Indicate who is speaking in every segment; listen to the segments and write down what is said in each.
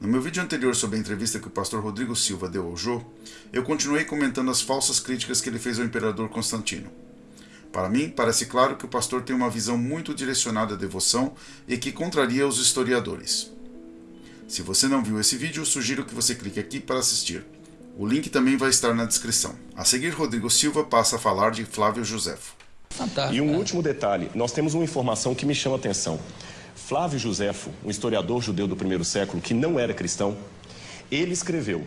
Speaker 1: No meu vídeo anterior sobre a entrevista que o pastor Rodrigo Silva deu ao Jô, eu continuei comentando as falsas críticas que ele fez ao imperador Constantino. Para mim, parece claro que o pastor tem uma visão muito direcionada à devoção e que contraria os historiadores. Se você não viu esse vídeo, sugiro que você clique aqui para assistir. O link também vai estar na descrição. A seguir, Rodrigo Silva passa a falar de Flávio Josefo.
Speaker 2: Fantástico. E um último detalhe, nós temos uma informação que me chama a atenção. Flávio Josefo, um historiador judeu do primeiro século que não era cristão, ele escreveu: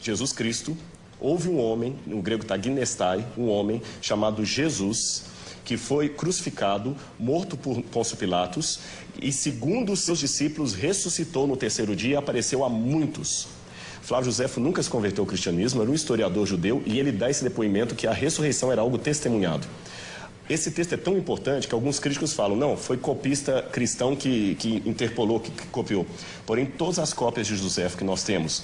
Speaker 2: Jesus Cristo, houve um homem, no grego está ginestai, um homem chamado Jesus, que foi crucificado, morto por Pôncio Pilatos, e segundo os seus discípulos, ressuscitou no terceiro dia e apareceu a muitos. Flávio Josefo nunca se converteu ao cristianismo, era um historiador judeu e ele dá esse depoimento que a ressurreição era algo testemunhado. Esse texto é tão importante que alguns críticos falam, não, foi copista cristão que, que interpolou, que, que copiou. Porém, todas as cópias de José que nós temos,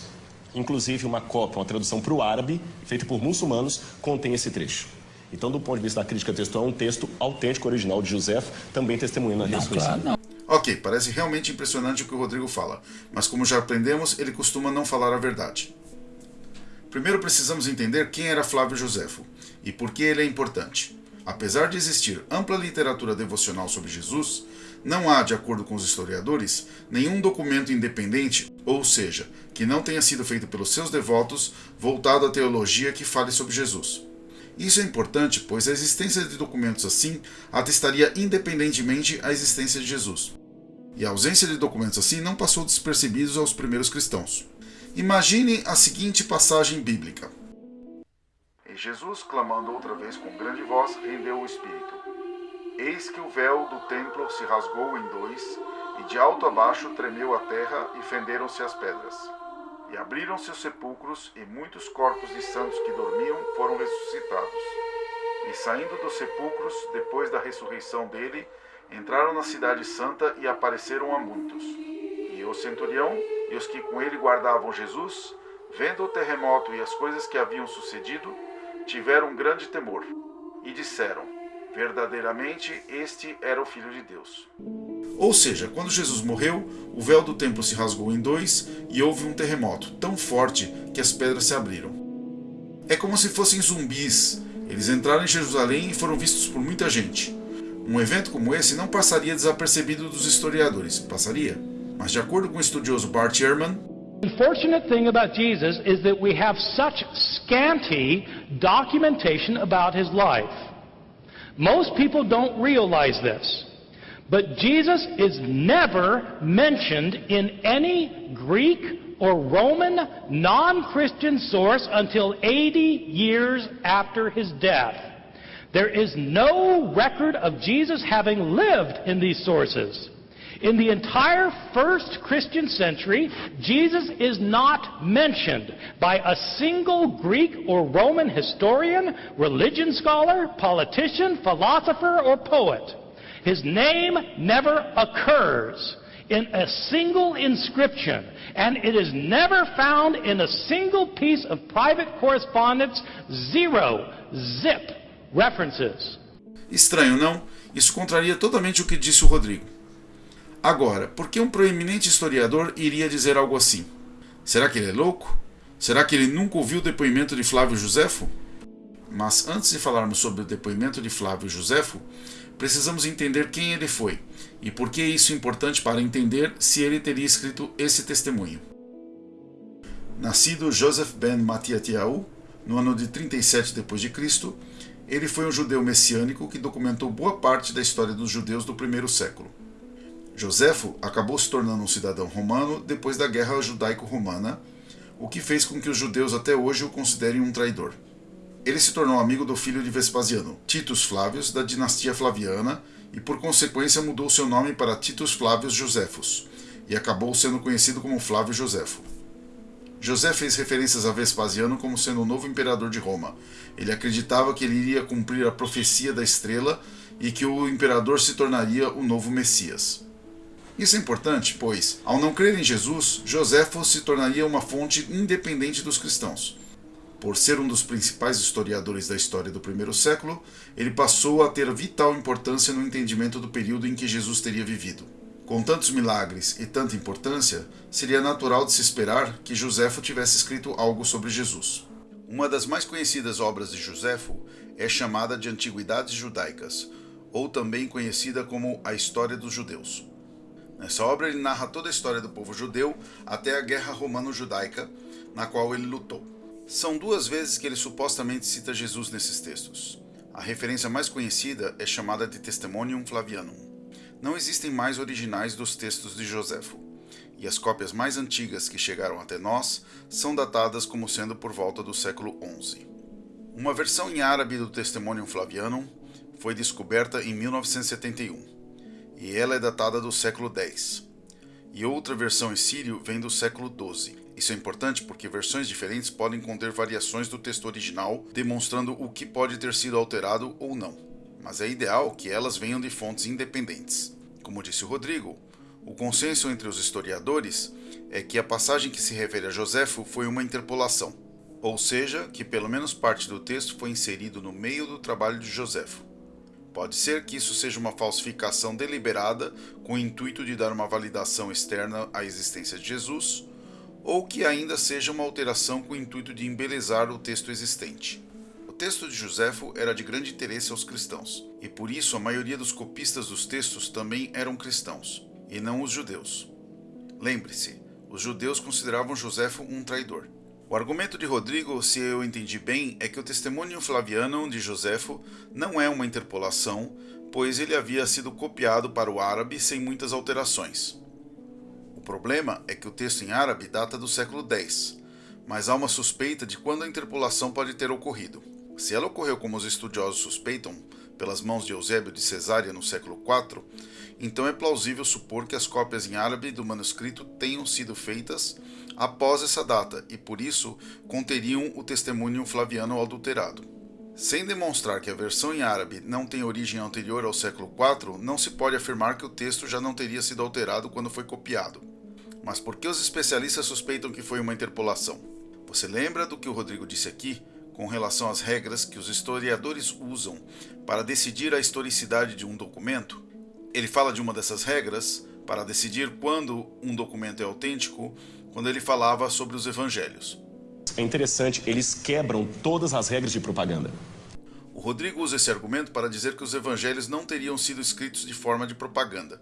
Speaker 2: inclusive uma cópia, uma tradução para o árabe, feita por muçulmanos, contém esse trecho. Então, do ponto de vista da crítica textual, é um texto autêntico, original de José, também testemunhando a ressurreição. Claro,
Speaker 1: ok, parece realmente impressionante o que o Rodrigo fala, mas como já aprendemos, ele costuma não falar a verdade. Primeiro precisamos entender quem era Flávio Josefo e por que ele é importante. Apesar de existir ampla literatura devocional sobre Jesus, não há, de acordo com os historiadores, nenhum documento independente, ou seja, que não tenha sido feito pelos seus devotos, voltado à teologia que fale sobre Jesus. Isso é importante, pois a existência de documentos assim atestaria independentemente a existência de Jesus. E a ausência de documentos assim não passou despercebidos aos primeiros cristãos. Imagine a seguinte passagem bíblica.
Speaker 3: Jesus, clamando outra vez com grande voz, rendeu o espírito. Eis que o véu do templo se rasgou em dois, e de alto a baixo tremeu a terra e fenderam-se as pedras. E abriram-se os sepulcros, e muitos corpos de santos que dormiam foram ressuscitados. E saindo dos sepulcros, depois da ressurreição dele, entraram na cidade santa e apareceram a muitos. E o centurião e os que com ele guardavam Jesus, vendo o terremoto e as coisas que haviam sucedido, tiveram grande temor e disseram: Verdadeiramente este era o Filho de Deus.
Speaker 1: Ou seja, quando Jesus morreu, o véu do templo se rasgou em dois e houve um terremoto tão forte que as pedras se abriram. É como se fossem zumbis. Eles entraram em Jerusalém e foram vistos por muita gente. Um evento como esse não passaria desapercebido dos historiadores, passaria? Mas de acordo com o estudioso Bart Ehrman,
Speaker 4: unfortunate thing about Jesus is that we have such scanty documentation about his life. Most people don't realize this. But Jesus is never mentioned in any Greek or Roman non Christian source until 80 years after his death. There is no record of Jesus having lived in these sources. In the entire first Christian century, Jesus is not mentioned by a single Greek or Roman historian, religion scholar, politician, philosopher, or poet. His name never occurs in a single inscription, and it is never found in a single piece of private correspondence. Zero, zip, references.
Speaker 1: Estranho, não? Isso contraria totalmente o que disse o Rodrigo. Agora, por que um proeminente historiador iria dizer algo assim? Será que ele é louco? Será que ele nunca ouviu o depoimento de Flávio Josefo? Mas antes de falarmos sobre o depoimento de Flávio Josefo, precisamos entender quem ele foi e por que isso é importante para entender se ele teria escrito esse testemunho. Nascido Joseph ben Matiatiahu, no ano de 37 d.C., ele foi um judeu messiânico que documentou boa parte da história dos judeus do primeiro século. Joséfo acabou se tornando um cidadão romano depois da Guerra Judaico-Romana, o que fez com que os judeus até hoje o considerem um traidor. Ele se tornou amigo do filho de Vespasiano, Titus Flávios, da dinastia Flaviana, e por consequência mudou seu nome para Titus Flávios Joséfos, e acabou sendo conhecido como Flávio Joséfo. José fez referências a Vespasiano como sendo o novo imperador de Roma. Ele acreditava que ele iria cumprir a profecia da estrela e que o imperador se tornaria o novo Messias. Isso é importante, pois, ao não crer em Jesus, Joséfo se tornaria uma fonte independente dos cristãos. Por ser um dos principais historiadores da história do primeiro século, ele passou a ter vital importância no entendimento do período em que Jesus teria vivido. Com tantos milagres e tanta importância, seria natural de se esperar que Joséfo tivesse escrito algo sobre Jesus. Uma das mais conhecidas obras de Joséfo é chamada de Antiguidades Judaicas, ou também conhecida como A História dos Judeus. Nessa obra ele narra toda a história do povo judeu até a Guerra Romano-Judaica, na qual ele lutou. São duas vezes que ele supostamente cita Jesus nesses textos. A referência mais conhecida é chamada de Testimonium Flavianum. Não existem mais originais dos textos de Joséfo, e as cópias mais antigas que chegaram até nós são datadas como sendo por volta do século XI. Uma versão em árabe do Testimonium Flavianum foi descoberta em 1971, e ela é datada do século X. E outra versão em sírio vem do século XII. Isso é importante porque versões diferentes podem conter variações do texto original, demonstrando o que pode ter sido alterado ou não mas é ideal que elas venham de fontes independentes. Como disse o Rodrigo, o consenso entre os historiadores é que a passagem que se refere a Joséfo foi uma interpolação, ou seja, que pelo menos parte do texto foi inserido no meio do trabalho de Joséfo. Pode ser que isso seja uma falsificação deliberada com o intuito de dar uma validação externa à existência de Jesus, ou que ainda seja uma alteração com o intuito de embelezar o texto existente texto de Joséfo era de grande interesse aos cristãos, e por isso a maioria dos copistas dos textos também eram cristãos, e não os judeus. Lembre-se, os judeus consideravam Joséfo um traidor. O argumento de Rodrigo, se eu entendi bem, é que o testemunho flaviano de Joséfo não é uma interpolação, pois ele havia sido copiado para o árabe sem muitas alterações. O problema é que o texto em árabe data do século X, mas há uma suspeita de quando a interpolação pode ter ocorrido. Se ela ocorreu como os estudiosos suspeitam, pelas mãos de Eusébio de Cesária no século IV, então é plausível supor que as cópias em árabe do manuscrito tenham sido feitas após essa data e por isso conteriam o testemunho flaviano adulterado. Sem demonstrar que a versão em árabe não tem origem anterior ao século IV, não se pode afirmar que o texto já não teria sido alterado quando foi copiado. Mas por que os especialistas suspeitam que foi uma interpolação? Você lembra do que o Rodrigo disse aqui? com relação às regras que os historiadores usam para decidir a historicidade de um documento. Ele fala de uma dessas regras para decidir quando um documento é autêntico, quando ele falava sobre os evangelhos.
Speaker 2: É interessante, eles quebram todas as regras de propaganda.
Speaker 1: O Rodrigo usa esse argumento para dizer que os evangelhos não teriam sido escritos de forma de propaganda.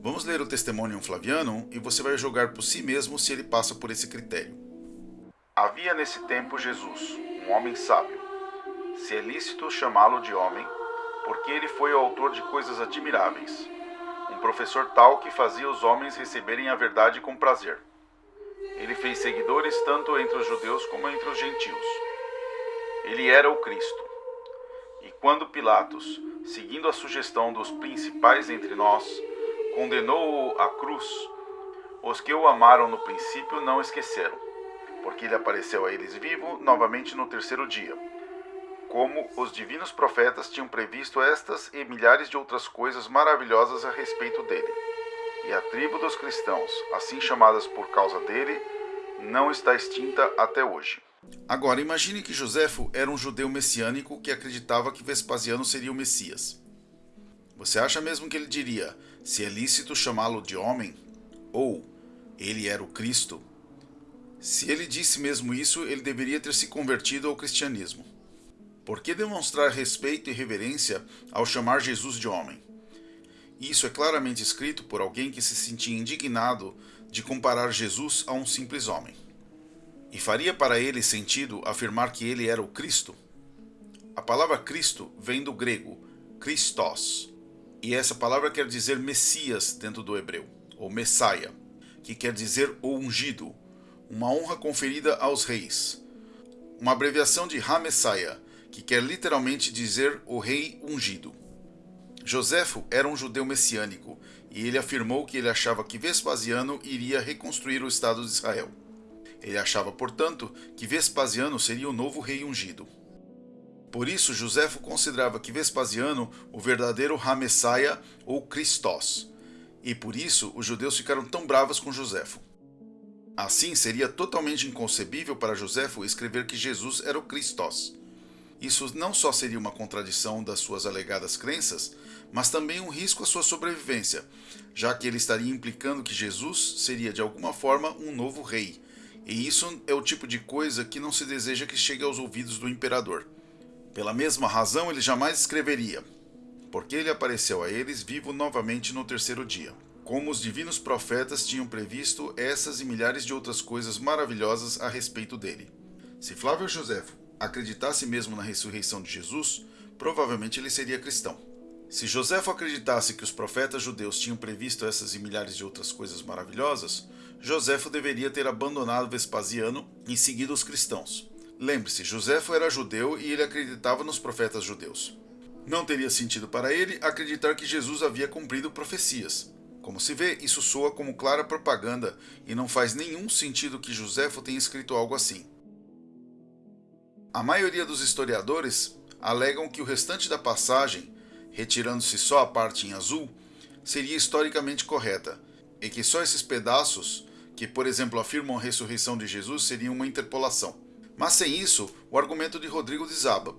Speaker 1: Vamos ler o Testimonium Flavianum e você vai julgar por si mesmo se ele passa por esse critério.
Speaker 3: Havia nesse tempo Jesus, um homem sábio. Se é lícito chamá-lo de homem, porque ele foi o autor de coisas admiráveis. Um professor tal que fazia os homens receberem a verdade com prazer. Ele fez seguidores tanto entre os judeus como entre os gentios. Ele era o Cristo. E quando Pilatos, seguindo a sugestão dos principais entre nós, condenou-o à cruz, os que o amaram no princípio não esqueceram porque ele apareceu a eles vivo novamente no terceiro dia. Como os divinos profetas tinham previsto estas e milhares de outras coisas maravilhosas a respeito dele. E a tribo dos cristãos, assim chamadas por causa dele, não está extinta até hoje.
Speaker 1: Agora, imagine que Joséfo era um judeu messiânico que acreditava que Vespasiano seria o Messias. Você acha mesmo que ele diria se é lícito chamá-lo de homem? Ou ele era o Cristo? Se ele disse mesmo isso, ele deveria ter se convertido ao cristianismo. Por que demonstrar respeito e reverência ao chamar Jesus de homem? Isso é claramente escrito por alguém que se sentia indignado de comparar Jesus a um simples homem. E faria para ele sentido afirmar que ele era o Cristo? A palavra Cristo vem do grego Christos, e essa palavra quer dizer Messias dentro do hebreu, ou Messiah, que quer dizer o ungido, uma honra conferida aos reis. Uma abreviação de Ha-Messiah, que quer literalmente dizer o rei ungido. Joséfo era um judeu messiânico e ele afirmou que ele achava que Vespasiano iria reconstruir o Estado de Israel. Ele achava, portanto, que Vespasiano seria o novo rei ungido. Por isso, Joséfo considerava que Vespasiano o verdadeiro Ha-Messiah ou Christos. E por isso os judeus ficaram tão bravos com Joséfo. Assim, seria totalmente inconcebível para Joséfo escrever que Jesus era o Christos. isso não só seria uma contradição das suas alegadas crenças, mas também um risco à sua sobrevivência, já que ele estaria implicando que Jesus seria de alguma forma um novo rei. E isso é o tipo de coisa que não se deseja que chegue aos ouvidos do imperador. Pela mesma razão, ele jamais escreveria: Porque ele apareceu a eles vivo novamente no terceiro dia. Como os divinos profetas tinham previsto essas e milhares de outras coisas maravilhosas a respeito dele. Se Flávio Josefo acreditasse mesmo na ressurreição de Jesus, provavelmente ele seria cristão. Se Joséfo acreditasse que os profetas judeus tinham previsto essas e milhares de outras coisas maravilhosas, Joséfo deveria ter abandonado Vespasiano e seguido os cristãos. Lembre-se, Joséfo era judeu e ele acreditava nos profetas judeus. Não teria sentido para ele acreditar que Jesus havia cumprido profecias. Como se vê, isso soa como clara propaganda e não faz nenhum sentido que Joséfo tenha escrito algo assim. A maioria dos historiadores alegam que o restante da passagem, retirando-se só a parte em azul, seria historicamente correta, e que só esses pedaços, que por exemplo afirmam a ressurreição de Jesus, seriam uma interpolação. Mas sem isso, o argumento de Rodrigo desaba,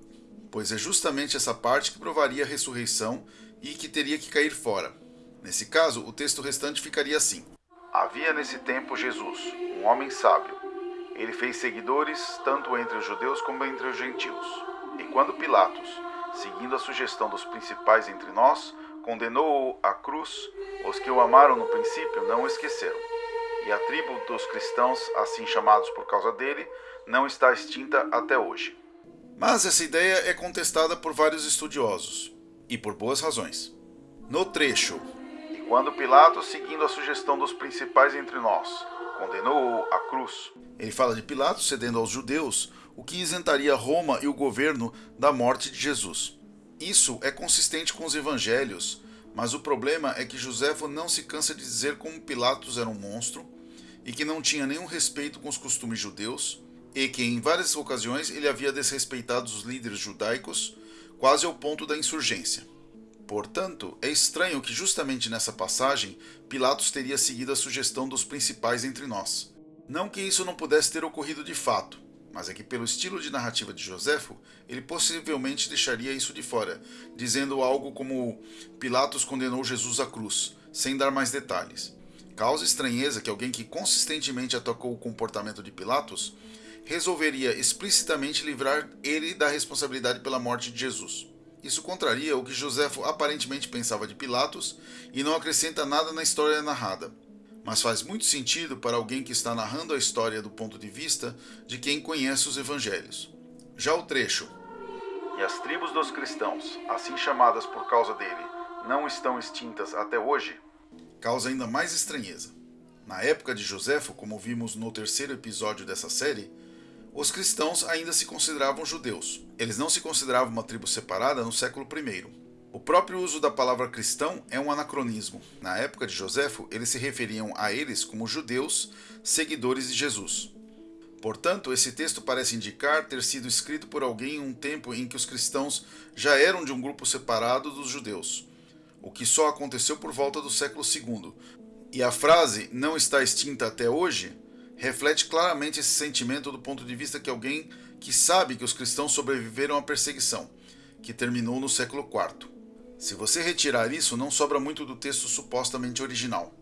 Speaker 1: pois é justamente essa parte que provaria a ressurreição e que teria que cair fora. Nesse caso, o texto restante ficaria assim:
Speaker 3: Havia nesse tempo Jesus, um homem sábio ele fez seguidores tanto entre os judeus como entre os gentios. E quando Pilatos, seguindo a sugestão dos principais entre nós, condenou-o à cruz, os que o amaram no princípio não o esqueceram. E a tribo dos cristãos, assim chamados por causa dele, não está extinta até hoje.
Speaker 1: Mas essa ideia é contestada por vários estudiosos, e por boas razões. No trecho,
Speaker 3: e quando Pilatos, seguindo a sugestão dos principais entre nós, condenou-o à cruz.
Speaker 1: Ele fala de Pilatos cedendo aos judeus, o que isentaria Roma e o governo da morte de Jesus. Isso é consistente com os evangelhos, mas o problema é que Joséfo não se cansa de dizer como Pilatos era um monstro e que não tinha nenhum respeito com os costumes judeus e que em várias ocasiões ele havia desrespeitado os líderes judaicos, quase ao ponto da insurgência. Portanto, é estranho que justamente nessa passagem Pilatos teria seguido a sugestão dos principais entre nós. Não que isso não pudesse ter ocorrido de fato, mas é que pelo estilo de narrativa de Joséfo, ele possivelmente deixaria isso de fora, dizendo algo como Pilatos condenou Jesus à cruz, sem dar mais detalhes. Causa estranheza que alguém que consistentemente atacou o comportamento de Pilatos resolveria explicitamente livrar ele da responsabilidade pela morte de Jesus. Isso contraria o que Joséfo aparentemente pensava de Pilatos e não acrescenta nada na história narrada. Mas faz muito sentido para alguém que está narrando a história do ponto de vista de quem conhece os evangelhos. Já o trecho.
Speaker 3: E as tribos dos cristãos, assim chamadas por causa dele, não estão extintas até hoje?
Speaker 1: Causa ainda mais estranheza. Na época de Joséfo, como vimos no terceiro episódio dessa série, os cristãos ainda se consideravam judeus. Eles não se consideravam uma tribo separada no século I. O próprio uso da palavra cristão é um anacronismo. Na época de Joséfo, eles se referiam a eles como judeus, seguidores de Jesus. Portanto, esse texto parece indicar ter sido escrito por alguém em um tempo em que os cristãos já eram de um grupo separado dos judeus, o que só aconteceu por volta do século II. E a frase não está extinta até hoje reflete claramente esse sentimento do ponto de vista que alguém que sabe que os cristãos sobreviveram à perseguição, que terminou no século IV. Se você retirar isso, não sobra muito do texto supostamente original.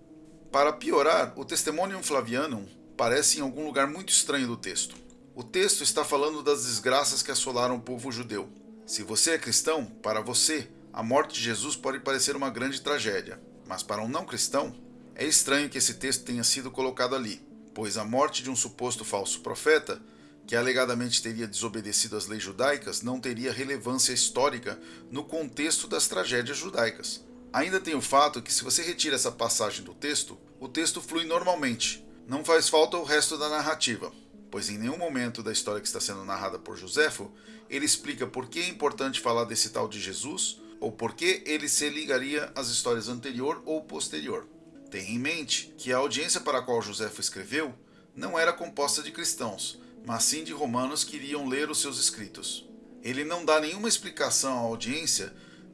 Speaker 1: Para piorar, o Testimonium Flavianum parece em algum lugar muito estranho do texto. O texto está falando das desgraças que assolaram o povo judeu. Se você é cristão, para você, a morte de Jesus pode parecer uma grande tragédia, mas para um não cristão, é estranho que esse texto tenha sido colocado ali pois a morte de um suposto falso profeta, que alegadamente teria desobedecido às leis judaicas, não teria relevância histórica no contexto das tragédias judaicas. Ainda tem o fato que, se você retira essa passagem do texto, o texto flui normalmente, não faz falta o resto da narrativa, pois em nenhum momento da história que está sendo narrada por Joséfo ele explica por que é importante falar desse tal de Jesus ou por que ele se ligaria às histórias anterior ou posterior. Tenha em mente que a audiência para a qual Joséfo escreveu não era composta de cristãos, mas sim de romanos que iriam ler os seus escritos. Ele não dá nenhuma explicação à audiência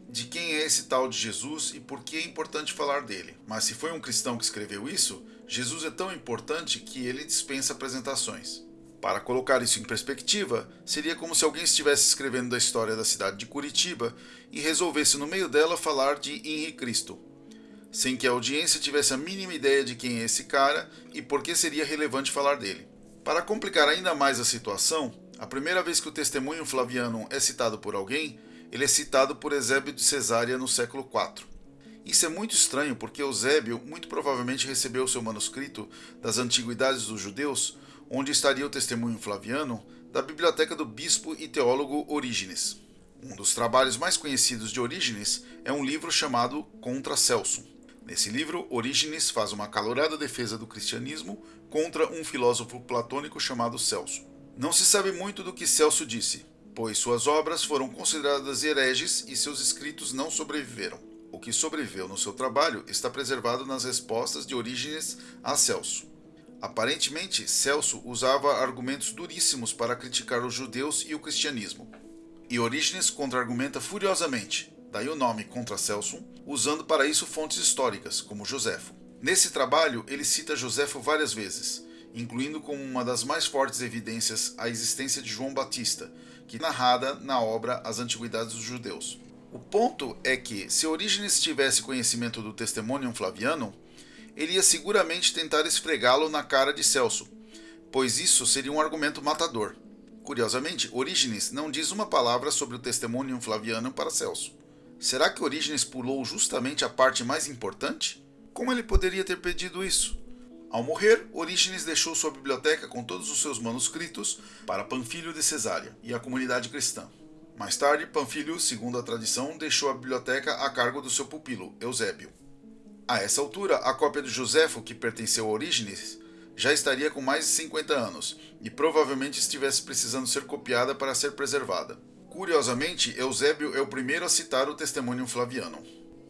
Speaker 1: de quem é esse tal de Jesus e por que é importante falar dele. Mas se foi um cristão que escreveu isso, Jesus é tão importante que ele dispensa apresentações. Para colocar isso em perspectiva, seria como se alguém estivesse escrevendo da história da cidade de Curitiba e resolvesse no meio dela falar de Henri Cristo, sem que a audiência tivesse a mínima ideia de quem é esse cara e por que seria relevante falar dele. Para complicar ainda mais a situação, a primeira vez que o testemunho flaviano é citado por alguém, ele é citado por Eusébio de Cesária no século IV. Isso é muito estranho porque Eusébio muito provavelmente recebeu seu manuscrito das Antiguidades dos Judeus onde estaria o testemunho flaviano, da biblioteca do bispo e teólogo Orígenes. Um dos trabalhos mais conhecidos de Orígenes é um livro chamado Contra Celso. Nesse livro, Orígenes faz uma calorada defesa do cristianismo contra um filósofo platônico chamado Celso. Não se sabe muito do que Celso disse, pois suas obras foram consideradas hereges e seus escritos não sobreviveram. O que sobreviveu no seu trabalho está preservado nas respostas de Orígenes a Celso. Aparentemente, Celso usava argumentos duríssimos para criticar os judeus e o cristianismo. E Orígenes contra-argumenta furiosamente, daí o nome contra Celso, usando para isso fontes históricas, como Joséfo. Nesse trabalho, ele cita Joséfo várias vezes, incluindo como uma das mais fortes evidências a existência de João Batista, que é narrada na obra As Antiguidades dos Judeus. O ponto é que, se Orígenes tivesse conhecimento do Testemunho Flaviano, ele ia seguramente tentar esfregá-lo na cara de Celso, pois isso seria um argumento matador. Curiosamente, Orígenes não diz uma palavra sobre o testemunho flaviano para Celso. Será que Orígenes pulou justamente a parte mais importante? Como ele poderia ter pedido isso? Ao morrer, Orígenes deixou sua biblioteca com todos os seus manuscritos para Panfilho de Cesária e a comunidade cristã. Mais tarde, Panfilho, segundo a tradição, deixou a biblioteca a cargo do seu pupilo, Eusébio. A essa altura, a cópia de Joséfo, que pertenceu a Orígenes, já estaria com mais de 50 anos e provavelmente estivesse precisando ser copiada para ser preservada. Curiosamente, Eusébio é o primeiro a citar o testemunho flaviano.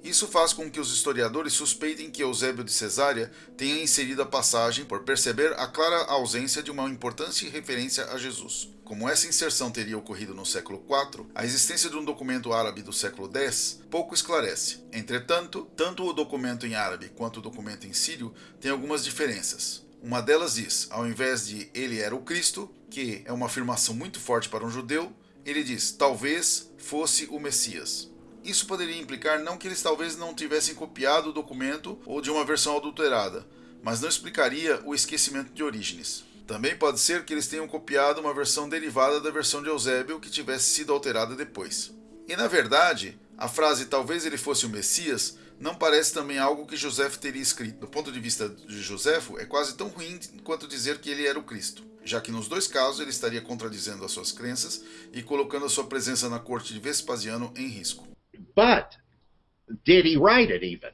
Speaker 1: Isso faz com que os historiadores suspeitem que Eusébio de Cesária tenha inserido a passagem por perceber a clara ausência de uma importante referência a Jesus. Como essa inserção teria ocorrido no século IV, a existência de um documento árabe do século X pouco esclarece. Entretanto, tanto o documento em árabe quanto o documento em sírio têm algumas diferenças. Uma delas diz, ao invés de ele era o Cristo, que é uma afirmação muito forte para um judeu, ele diz talvez fosse o Messias. Isso poderia implicar não que eles talvez não tivessem copiado o documento ou de uma versão adulterada, mas não explicaria o esquecimento de Orígenes. Também pode ser que eles tenham copiado uma versão derivada da versão de Eusébio que tivesse sido alterada depois. E na verdade, a frase talvez ele fosse o Messias não parece também algo que José teria escrito. Do ponto de vista de Joséfo, é quase tão ruim quanto dizer que ele era o Cristo, já que nos dois casos ele estaria contradizendo as suas crenças e colocando a sua presença na corte de Vespasiano em risco.
Speaker 5: But did he write it even?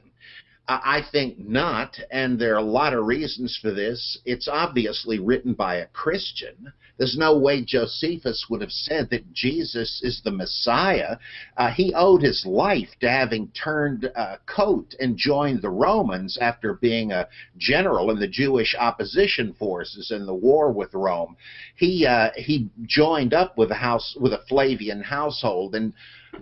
Speaker 5: I think not, and there are a lot of reasons for this. It's obviously written by a Christian. There's no way Josephus would have said that Jesus is the Messiah. Uh, he owed his life to having turned uh, coat and joined the Romans after being a general in the Jewish opposition forces in the war with Rome. He uh, he joined up with a house with a Flavian household and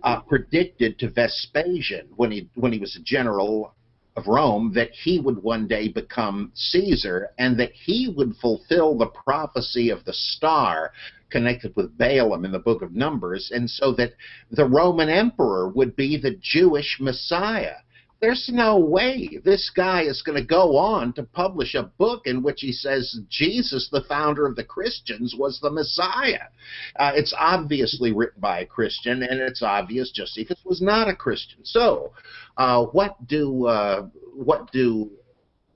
Speaker 5: uh, predicted to Vespasian when he when he was a general of Rome that he would one day become Caesar and that he would fulfill the prophecy of the star connected with Balaam in the book of Numbers, and so that the Roman emperor would be the Jewish Messiah. There's no way this guy is going to go on to publish a book in which he says Jesus, the founder of the Christians, was the Messiah. Uh, it's obviously written by a Christian, and it's obvious Josephus was not a Christian. So, uh, what do uh, what do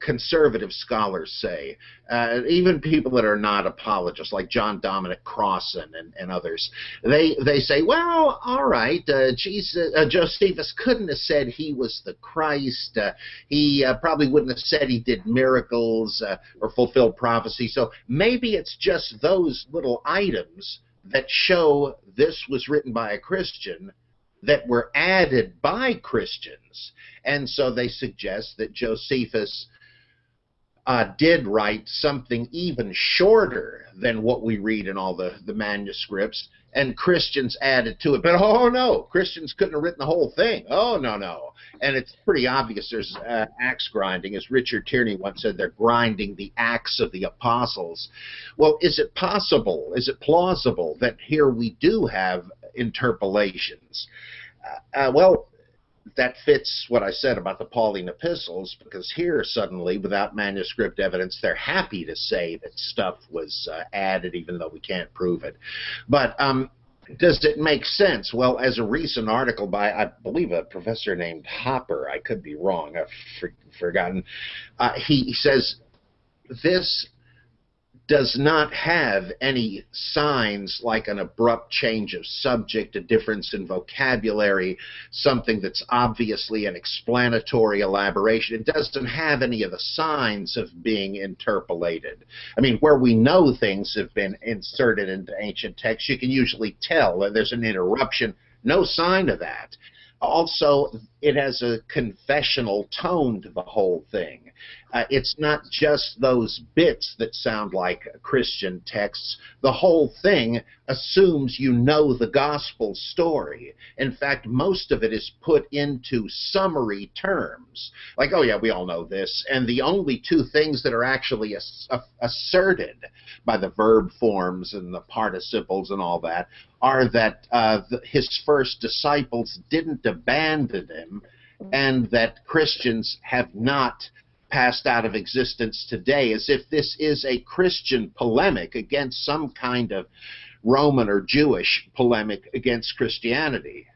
Speaker 5: conservative scholars say, uh, even people that are not apologists, like John Dominic Crossan and, and others, they they say, well, all right, uh, Jesus, uh, Josephus couldn't have said he was the Christ. Uh, he uh, probably wouldn't have said he did miracles uh, or fulfilled prophecy. So maybe it's just those little items that show this was written by a Christian that were added by Christians. And so they suggest that Josephus uh, did write something even shorter than what we read in all the, the manuscripts, and Christians added to it. But oh no, Christians couldn't have written the whole thing. Oh no, no. And it's pretty obvious there's uh, axe grinding. As Richard Tierney once said, they're grinding the axe of the apostles. Well, is it possible, is it plausible that here we do have interpolations? Uh, uh, well, that fits what I said about the Pauline epistles, because here suddenly, without manuscript evidence, they're happy to say that stuff was uh, added, even though we can't prove it. But um, does it make sense? Well, as a recent article by, I believe, a professor named Hopper, I could be wrong, I've for, forgotten, uh, he, he says this does not have any signs like an abrupt change of subject, a difference in vocabulary, something that's obviously an explanatory elaboration. It doesn't have any of the signs of being interpolated. I mean, where we know things have been inserted into ancient texts, you can usually tell that there's an interruption. No sign of that. Also, it has a confessional tone to the whole thing. Uh, it's not just those bits that sound like Christian texts. The whole thing assumes you know the gospel story. In fact, most of it is put into summary terms. Like, oh, yeah, we all know this. And the only two things that are actually ass asserted by the verb forms and the participles and all that are that uh, the, his first disciples didn't abandon him and that Christians have not passed out of existence today, as if this is a Christian polemic against some kind of Roman or Jewish polemic against Christianity.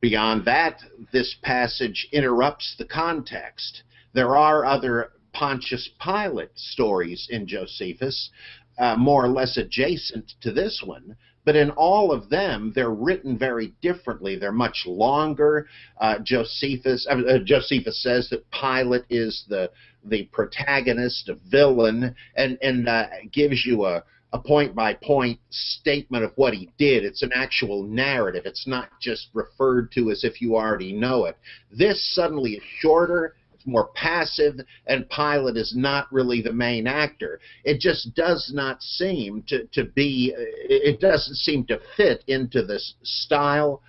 Speaker 5: Beyond that, this passage interrupts the context. There are other Pontius Pilate stories in Josephus, uh, more or less adjacent to this one, but in all of them, they're written very differently. They're much longer. Uh, Josephus, uh, Josephus says that Pilate is the the protagonist, a villain, and and uh, gives you a a point by point statement of what he did. It's an actual narrative. It's not just referred to as if you already know it. This suddenly is shorter more passive, and Pilate is not really the main actor. It just does not seem to, to be, it doesn't seem to fit into this style.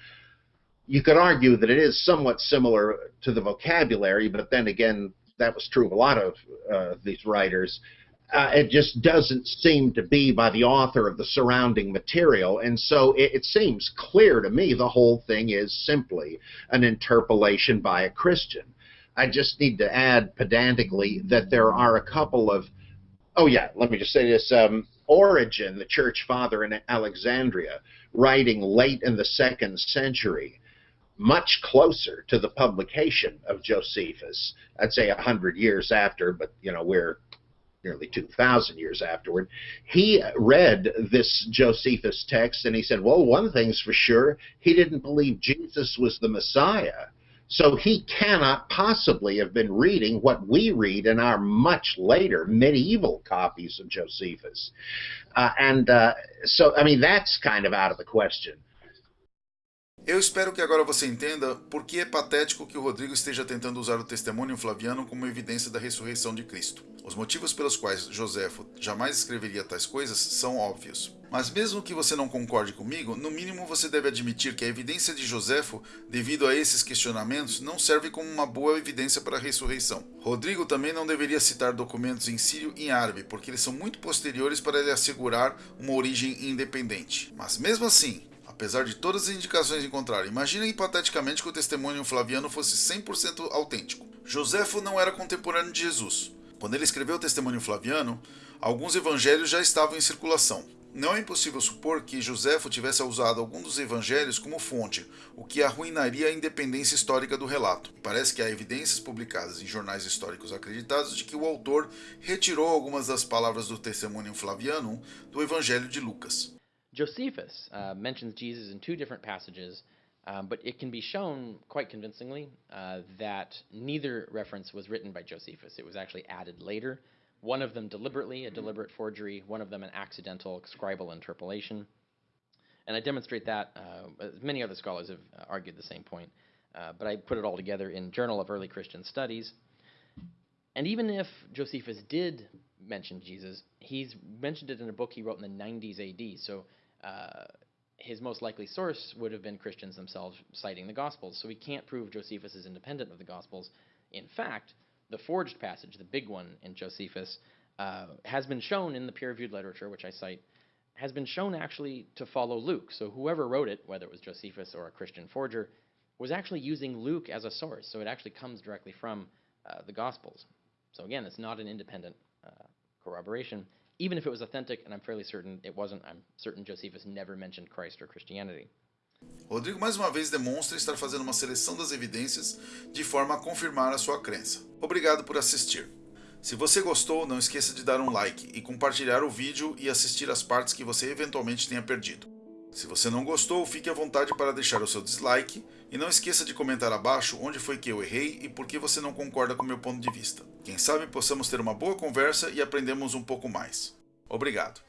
Speaker 5: You could argue that it is somewhat similar to the vocabulary, but then again, that was true of a lot of uh, these writers. Uh, it just doesn't seem to be by the author of the surrounding material. And so it, it, seems clear to me the whole thing is simply an interpolation by a Christian. I just need to add pedantically that there are a couple of, oh yeah, let me just say this. Um, Origen, the church father in Alexandria, writing late in the second century, much closer to the publication of Josephus. I'd say a hundred years after, but you know we're nearly 2,000 years afterward. He read this Josephus text and he said, "Well, one thing's for sure: he didn't believe Jesus was the Messiah." So he cannot possibly have been reading what we read in our much later medieval copies of Josephus. Uh, and uh, so, I mean, that's kind of out of the question.
Speaker 1: Eu espero que agora você entenda por que é patético que o Rodrigo esteja tentando usar o testemunho flaviano como evidência da ressurreição de Cristo. Os motivos pelos quais Joséfo jamais escreveria tais coisas são óbvios. Mas mesmo que você não concorde comigo, no mínimo você deve admitir que a evidência de Joséfo, devido a esses questionamentos, não serve como uma boa evidência para a ressurreição. Rodrigo também não deveria citar documentos em sírio e em árabe, porque eles são muito posteriores para ele assegurar uma origem independente. Mas mesmo assim, Apesar de todas as indicações encontradas, imagine hipoteticamente que o testemunho flaviano fosse 100% autêntico. Joséfo não era contemporâneo de Jesus. Quando ele escreveu o testemunho flaviano, alguns evangelhos já estavam em circulação. Não é impossível supor que Joséfo tivesse usado algum dos evangelhos como fonte, o que arruinaria a independência histórica do relato. Parece que há evidências publicadas em jornais históricos acreditados de que o autor retirou algumas das palavras do testemunho flaviano do evangelho de Lucas.
Speaker 6: Josephus uh, mentions Jesus in two different passages, um, but it can be shown quite convincingly uh, that neither reference was written by Josephus. It was actually added later. One of them deliberately, a deliberate forgery, one of them an accidental scribal interpolation. And I demonstrate that, uh, many other scholars have uh, argued the same point, uh, but I put it all together in Journal of Early Christian Studies. And even if Josephus did mention Jesus, he's mentioned it in a book he wrote in the 90s AD. So uh, his most likely source would have been Christians themselves citing the Gospels. So we can't prove Josephus is independent of the Gospels. In fact, the forged passage, the big one in Josephus, uh, has been shown in the peer reviewed literature, which I cite, has been shown actually to follow Luke. So whoever wrote it, whether it was Josephus or a Christian forger, was actually using Luke as a source. So it actually comes directly from uh, the Gospels. So again, it's not an independent uh, corroboration. Even if it was authentic, and I'm fairly certain it wasn't, I'm certain Josephus never mentioned Christ or Christianity.
Speaker 1: Rodrigo mais uma vez demonstra estar fazendo uma seleção das evidências de forma a confirmar a sua crença. Obrigado por assistir. Se você gostou, não esqueça de dar um like e compartilhar o vídeo e assistir as partes que você eventualmente tenha perdido. Se você não gostou, fique à vontade para deixar o seu dislike e não esqueça de comentar abaixo onde foi que eu errei e por que você não concorda com meu ponto de vista. Quem sabe possamos ter uma boa conversa e aprendemos um pouco mais. Obrigado.